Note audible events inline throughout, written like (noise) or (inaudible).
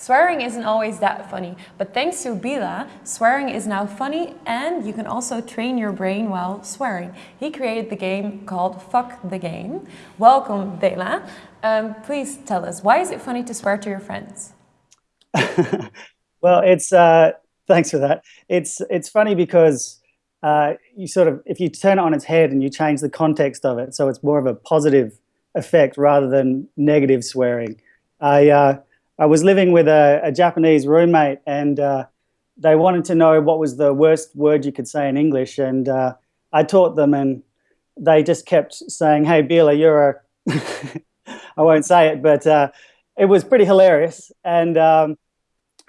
Swearing isn't always that funny, but thanks to Bila, swearing is now funny and you can also train your brain while swearing. He created the game called Fuck the Game. Welcome, Bila. Um, please tell us, why is it funny to swear to your friends? (laughs) well, it's, uh, thanks for that. It's, it's funny because uh, you sort of, if you turn it on its head and you change the context of it, so it's more of a positive effect rather than negative swearing. I, uh, I was living with a, a Japanese roommate and uh, they wanted to know what was the worst word you could say in English. And uh, I taught them and they just kept saying, hey, Bila, you're a, (laughs) I won't say it, but uh, it was pretty hilarious. And um,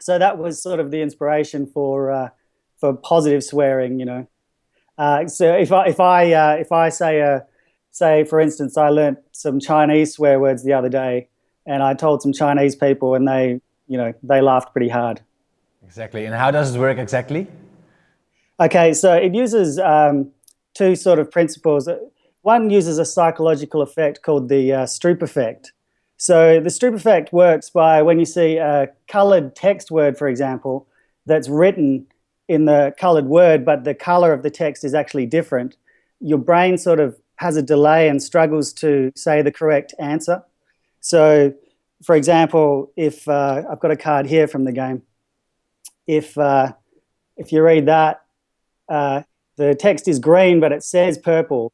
so that was sort of the inspiration for, uh, for positive swearing, you know. Uh, so if I, if I, uh, if I say, say, for instance, I learned some Chinese swear words the other day, and I told some Chinese people and they, you know, they laughed pretty hard. Exactly. And how does it work exactly? Okay, so it uses um, two sort of principles. One uses a psychological effect called the uh, Stroop effect. So the Stroop effect works by when you see a colored text word, for example, that's written in the colored word, but the color of the text is actually different, your brain sort of has a delay and struggles to say the correct answer. So, for example, if uh, I've got a card here from the game, if uh, if you read that, uh, the text is green, but it says purple.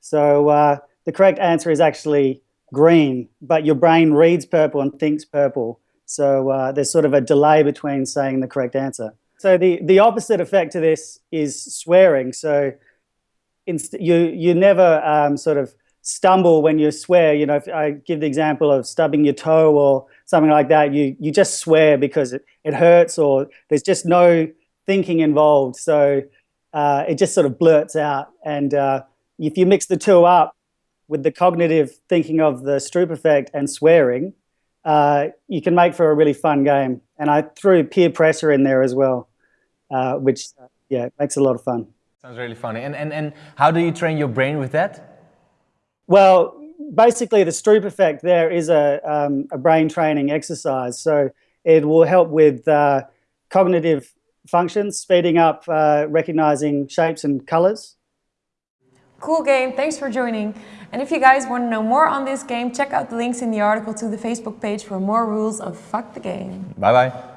So uh, the correct answer is actually green, but your brain reads purple and thinks purple. So uh, there's sort of a delay between saying the correct answer. So the, the opposite effect to this is swearing. So you, you never um, sort of stumble when you swear, you know, if I give the example of stubbing your toe or something like that, you, you just swear because it, it hurts or there's just no thinking involved. So uh, it just sort of blurts out. And uh, if you mix the two up with the cognitive thinking of the Stroop effect and swearing, uh, you can make for a really fun game. And I threw peer pressure in there as well, uh, which, yeah, makes a lot of fun. Sounds really funny. And, and, and how do you train your brain with that? Well, basically the Stroop effect there is a, um, a brain training exercise. So it will help with uh, cognitive functions, speeding up uh, recognizing shapes and colors. Cool game, thanks for joining. And if you guys want to know more on this game, check out the links in the article to the Facebook page for more rules of Fuck the Game. Bye bye.